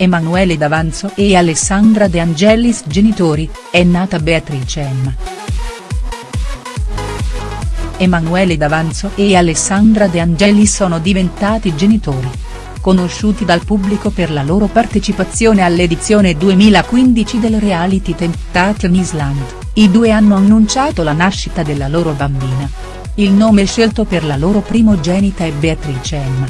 Emanuele D'Avanzo e Alessandra De Angelis genitori, è nata Beatrice Emma. Emanuele D'Avanzo e Alessandra De Angelis sono diventati genitori. Conosciuti dal pubblico per la loro partecipazione all'edizione 2015 del reality Temptation Island, i due hanno annunciato la nascita della loro bambina. Il nome scelto per la loro primogenita è Beatrice Emma.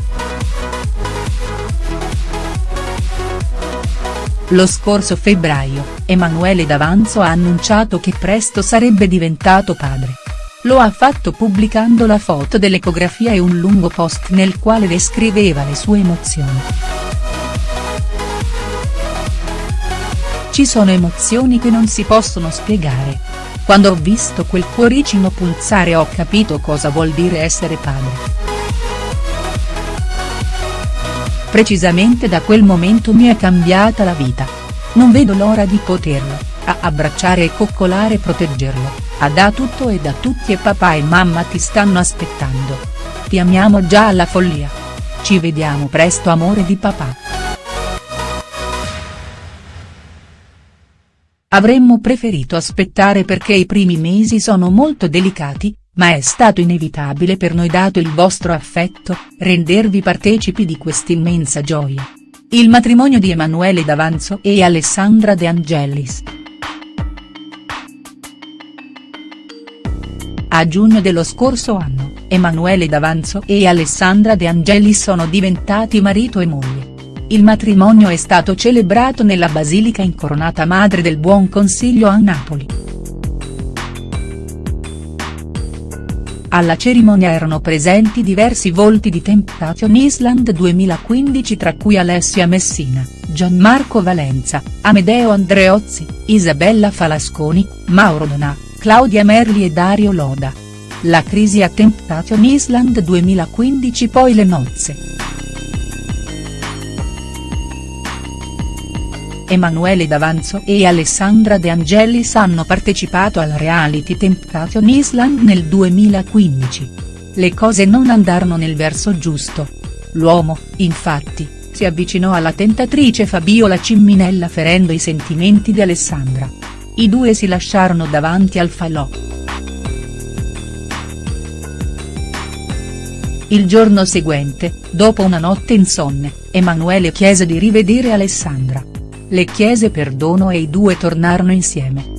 Lo scorso febbraio, Emanuele D'Avanzo ha annunciato che presto sarebbe diventato padre. Lo ha fatto pubblicando la foto dell'ecografia e un lungo post nel quale descriveva le sue emozioni. Ci sono emozioni che non si possono spiegare. Quando ho visto quel cuoricino pulsare ho capito cosa vuol dire essere padre. Precisamente da quel momento mi è cambiata la vita. Non vedo l'ora di poterlo, a abbracciare e coccolare e proteggerlo, a da tutto e da tutti e papà e mamma ti stanno aspettando. Ti amiamo già alla follia. Ci vediamo presto amore di papà. Avremmo preferito aspettare perché i primi mesi sono molto delicati, ma è stato inevitabile per noi dato il vostro affetto, rendervi partecipi di quest'immensa gioia. Il matrimonio di Emanuele D'Avanzo e Alessandra De Angelis. A giugno dello scorso anno, Emanuele D'Avanzo e Alessandra De Angelis sono diventati marito e moglie. Il matrimonio è stato celebrato nella Basilica Incoronata Madre del Buon Consiglio a Napoli. Alla cerimonia erano presenti diversi volti di Temptation Island 2015 tra cui Alessia Messina, Gianmarco Valenza, Amedeo Andreozzi, Isabella Falasconi, Mauro Donà, Claudia Merli e Dario Loda. La crisi a Temptation Island 2015 poi le nozze. Emanuele D'Avanzo e Alessandra De Angelis hanno partecipato al reality Temptation Island nel 2015. Le cose non andarono nel verso giusto. L'uomo, infatti, si avvicinò alla tentatrice Fabiola Cimminella ferendo i sentimenti di Alessandra. I due si lasciarono davanti al falò. Il giorno seguente, dopo una notte insonne, Emanuele chiese di rivedere Alessandra le chiese perdono e i due tornarono insieme.